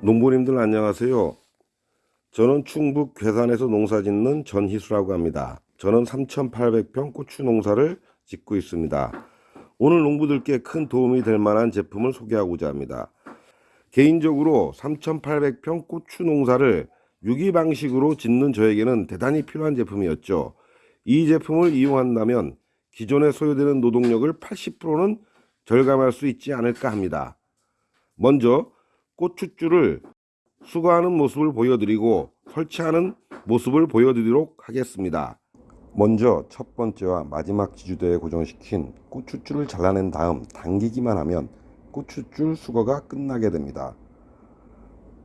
농부님들 안녕하세요. 저는 충북 괴산에서 농사 짓는 전희수라고 합니다. 저는 3,800평 고추 농사를 짓고 있습니다. 오늘 농부들께 큰 도움이 될 만한 제품을 소개하고자 합니다. 개인적으로 3,800평 고추 농사를 유기 방식으로 짓는 저에게는 대단히 필요한 제품이었죠. 이 제품을 이용한다면 기존에 소요되는 노동력을 80%는 절감할 수 있지 않을까 합니다. 먼저 고추줄을 수거하는 모습을 보여드리고 설치하는 모습을 보여드리도록 하겠습니다. 먼저 첫 번째와 마지막 지주대에 고정시킨 고추줄을 잘라낸 다음 당기기만 하면 고추줄 수거가 끝나게 됩니다.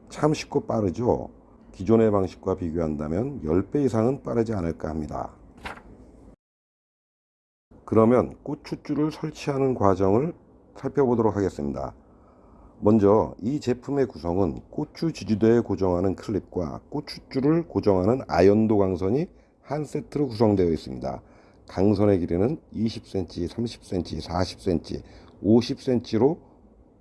참 쉽고 빠르죠? 기존의 방식과 비교한다면 10배 이상은 빠르지 않을까 합니다. 그러면 고추줄을 설치하는 과정을 살펴보도록 하겠습니다. 먼저 이 제품의 구성은 고추 지지대에 고정하는 클립과 고추줄을 고정하는 아연도 강선이 한 세트로 구성되어 있습니다. 강선의 길이는 20cm, 30cm, 40cm, 50cm로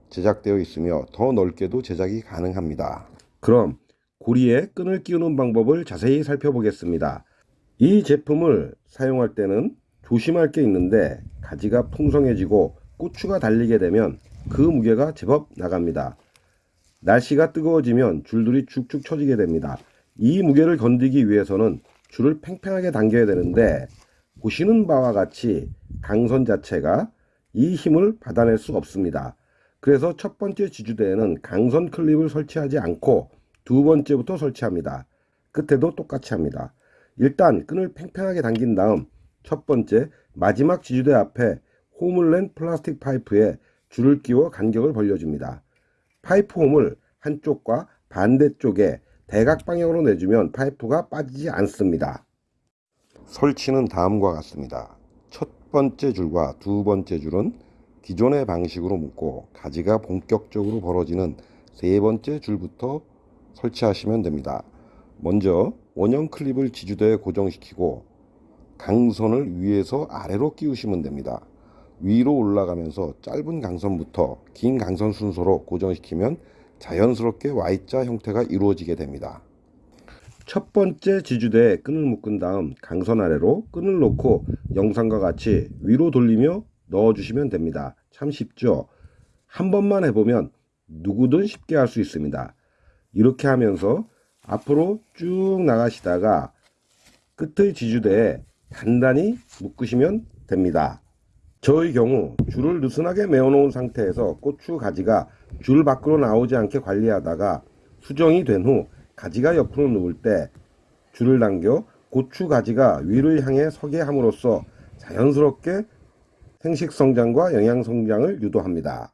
제작되어 있으며 더 넓게도 제작이 가능합니다. 그럼 고리에 끈을 끼우는 방법을 자세히 살펴보겠습니다. 이 제품을 사용할 때는 조심할 게 있는데 가지가 풍성해지고 고추가 달리게 되면 그 무게가 제법 나갑니다. 날씨가 뜨거워지면 줄들이 축축 처지게 됩니다. 이 무게를 건드기 위해서는 줄을 팽팽하게 당겨야 되는데 보시는 바와 같이 강선 자체가 이 힘을 받아낼 수 없습니다. 그래서 첫 번째 지주대에는 강선 클립을 설치하지 않고 두 번째부터 설치합니다. 끝에도 똑같이 합니다. 일단 끈을 팽팽하게 당긴 다음 첫 번째 마지막 지주대 앞에 홈을 낸 플라스틱 파이프에 줄을 끼워 간격을 벌려줍니다. 파이프 홈을 한쪽과 반대쪽에 대각 방향으로 내주면 파이프가 빠지지 않습니다. 설치는 다음과 같습니다. 첫 번째 줄과 두 번째 줄은 기존의 방식으로 묶고 가지가 본격적으로 벌어지는 세 번째 줄부터 설치하시면 됩니다. 먼저 원형 클립을 지주대에 고정시키고 강선을 위에서 아래로 끼우시면 됩니다. 위로 올라가면서 짧은 강선부터 긴 강선 순서로 고정시키면 자연스럽게 Y자 형태가 이루어지게 됩니다. 첫 번째 지주대에 끈을 묶은 다음 강선 아래로 끈을 놓고 영상과 같이 위로 돌리며 넣어주시면 됩니다. 참 쉽죠? 한 번만 해보면 누구든 쉽게 할 수 있습니다. 이렇게 하면서 앞으로 쭉 나가시다가 끝의 지주대에 단단히 묶으시면 됩니다. 저의 경우 줄을 느슨하게 메어놓은 상태에서 고추 가지가 줄 밖으로 나오지 않게 관리하다가 수정이 된 후 가지가 옆으로 누울 때 줄을 당겨 고추 가지가 위를 향해 서게 함으로써 자연스럽게 생식 성장과 영양 성장을 유도합니다.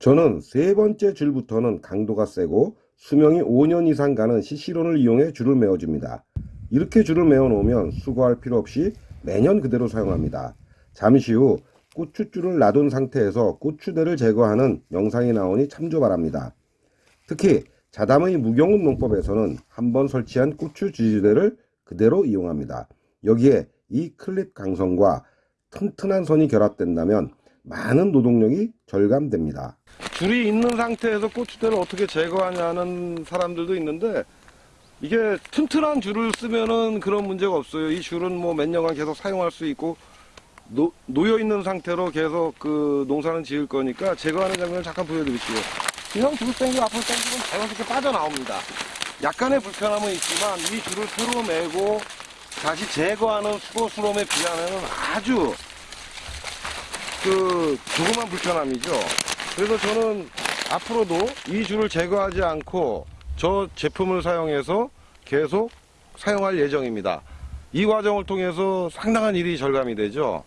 저는 세 번째 줄부터는 강도가 세고 수명이 5년 이상 가는 CC론을 이용해 줄을 메어줍니다. 이렇게 줄을 메어 놓으면 수거할 필요 없이 매년 그대로 사용합니다. 잠시 후 고추줄을 놔둔 상태에서 고추대를 제거하는 영상이 나오니 참조 바랍니다. 특히 자담의 무경운 농법에서는 한번 설치한 고추 지지대를 그대로 이용합니다. 여기에 이 클립 강선과 튼튼한 선이 결합된다면 많은 노동력이 절감됩니다. 줄이 있는 상태에서 고추대를 어떻게 제거하냐는 사람들도 있는데 이게 튼튼한 줄을 쓰면은 그런 문제가 없어요. 이 줄은 뭐 몇 년간 계속 사용할 수 있고 노, 놓여 있는 상태로 계속 그 농사는 지을 거니까 제거하는 장면을 잠깐 보여드릴게요. 그냥 줄 당기고 앞으로 당기면 자연스럽게 빠져나옵니다. 약간의 불편함은 있지만 이 줄을 풀어매고 다시 제거하는 수고스러움에 비하면 아주 그 조그만 불편함이죠. 그래서 저는 앞으로도 이 줄을 제거하지 않고 저 제품을 사용해서 계속 사용할 예정입니다. 이 과정을 통해서 상당한 일이 절감이 되죠.